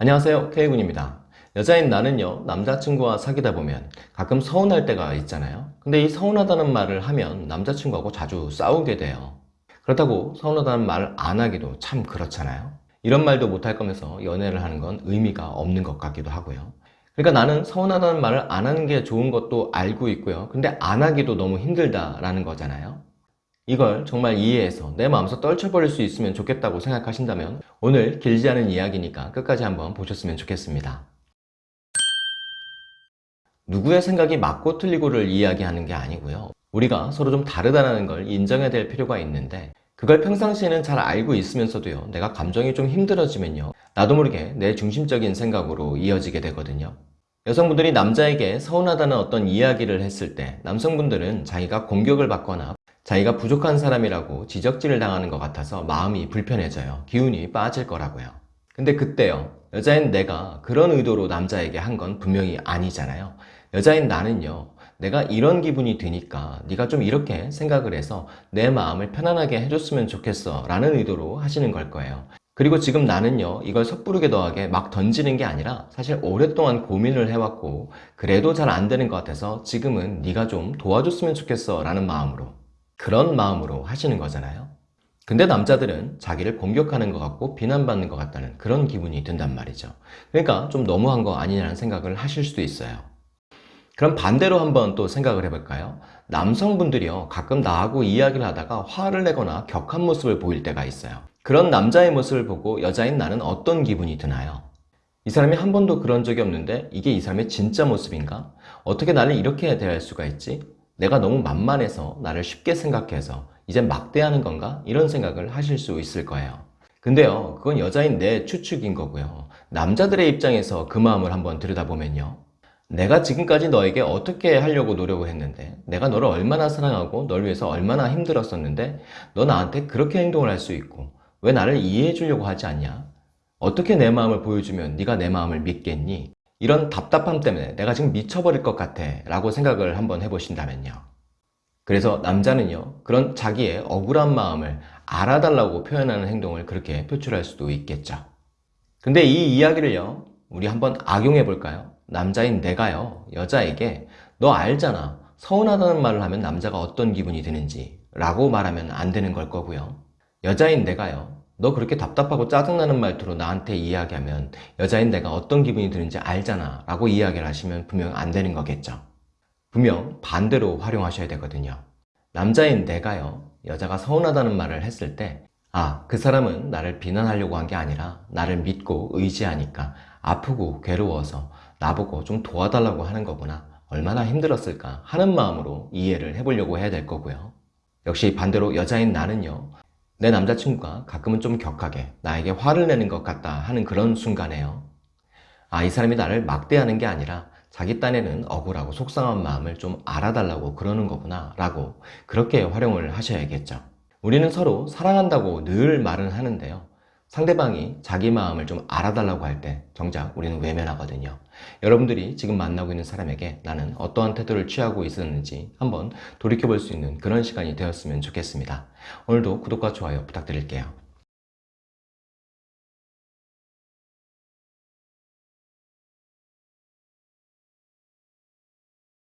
안녕하세요. K군입니다. 여자인 나는요 남자친구와 사귀다 보면 가끔 서운할 때가 있잖아요. 근데 이 서운하다는 말을 하면 남자친구하고 자주 싸우게 돼요. 그렇다고 서운하다는 말을 안 하기도 참 그렇잖아요. 이런 말도 못할 거면서 연애를 하는 건 의미가 없는 것 같기도 하고요. 그러니까 나는 서운하다는 말을 안 하는 게 좋은 것도 알고 있고요. 근데 안 하기도 너무 힘들다라는 거잖아요 이걸 정말 이해해서 내 마음속 떨쳐버릴 수 있으면 좋겠다고 생각하신다면 오늘 길지 않은 이야기니까 끝까지 한번 보셨으면 좋겠습니다. 누구의 생각이 맞고 틀리고를 이야기하는 게 아니고요. 우리가 서로 좀 다르다는 걸 인정해야 될 필요가 있는데 그걸 평상시에는 잘 알고 있으면서도요. 내가 감정이 좀 힘들어지면요. 나도 모르게 내 중심적인 생각으로 이어지게 되거든요. 여성분들이 남자에게 서운하다는 어떤 이야기를 했을 때 남성분들은 자기가 공격을 받거나 자기가 부족한 사람이라고 지적질을 당하는 것 같아서 마음이 불편해져요. 기운이 빠질 거라고요. 근데 그때요. 여자인 내가 그런 의도로 남자에게 한 건 분명히 아니잖아요. 여자인 나는요. 내가 이런 기분이 드니까 네가 좀 이렇게 생각을 해서 내 마음을 편안하게 해줬으면 좋겠어 라는 의도로 하시는 걸 거예요. 그리고 지금 나는요 이걸 섣부르게 더하게 막 던지는 게 아니라 사실 오랫동안 고민을 해왔고 그래도 잘 안 되는 것 같아서 지금은 네가 좀 도와줬으면 좋겠어 라는 마음으로 그런 마음으로 하시는 거잖아요 근데 남자들은 자기를 공격하는 것 같고 비난받는 것 같다는 그런 기분이 든단 말이죠 그러니까 좀 너무한 거 아니냐는 생각을 하실 수도 있어요 그럼 반대로 한번 또 생각을 해볼까요? 남성분들이요 가끔 나하고 이야기를 하다가 화를 내거나 격한 모습을 보일 때가 있어요 그런 남자의 모습을 보고 여자인 나는 어떤 기분이 드나요? 이 사람이 한 번도 그런 적이 없는데 이게 이 사람의 진짜 모습인가? 어떻게 나를 이렇게 대할 수가 있지? 내가 너무 만만해서 나를 쉽게 생각해서 이제 막대하는 건가? 이런 생각을 하실 수 있을 거예요 근데요 그건 여자인 내 추측인 거고요 남자들의 입장에서 그 마음을 한번 들여다보면요 내가 지금까지 너에게 어떻게 하려고 노력을 했는데 내가 너를 얼마나 사랑하고 널 위해서 얼마나 힘들었었는데 너 나한테 그렇게 행동을 할 수 있고 왜 나를 이해해 주려고 하지 않냐? 어떻게 내 마음을 보여주면 네가 내 마음을 믿겠니? 이런 답답함 때문에 내가 지금 미쳐버릴 것 같아 라고 생각을 한번 해보신다면요. 그래서 남자는요 그런 자기의 억울한 마음을 알아달라고 표현하는 행동을 그렇게 표출할 수도 있겠죠. 근데 이 이야기를요 우리 한번 악용해 볼까요? 남자인 내가요 여자에게 너 알잖아. 서운하다는 말을 하면 남자가 어떤 기분이 드는지 라고 말하면 안 되는 걸 거고요. 여자인 내가요 너 그렇게 답답하고 짜증나는 말투로 나한테 이야기하면 여자인 내가 어떤 기분이 드는지 알잖아 라고 이야기를 하시면 분명 안 되는 거겠죠. 분명 반대로 활용하셔야 되거든요. 남자인 내가요 여자가 서운하다는 말을 했을 때 아, 그 사람은 나를 비난하려고 한 게 아니라 나를 믿고 의지하니까 아프고 괴로워서 나보고 좀 도와달라고 하는 거구나. 얼마나 힘들었을까 하는 마음으로 이해를 해보려고 해야 될 거고요. 역시 반대로 여자인 나는요 내 남자친구가 가끔은 좀 격하게 나에게 화를 내는 것 같다 하는 그런 순간에요. 아 이 사람이 나를 막대하는 게 아니라 자기 딴에는 억울하고 속상한 마음을 좀 알아달라고 그러는 거구나 라고 그렇게 활용을 하셔야겠죠. 우리는 서로 사랑한다고 늘 말은 하는데요 상대방이 자기 마음을 좀 알아달라고 할 때 정작 우리는 외면하거든요. 여러분들이 지금 만나고 있는 사람에게 나는 어떠한 태도를 취하고 있었는지 한번 돌이켜볼 수 있는 그런 시간이 되었으면 좋겠습니다. 오늘도 구독과 좋아요 부탁드릴게요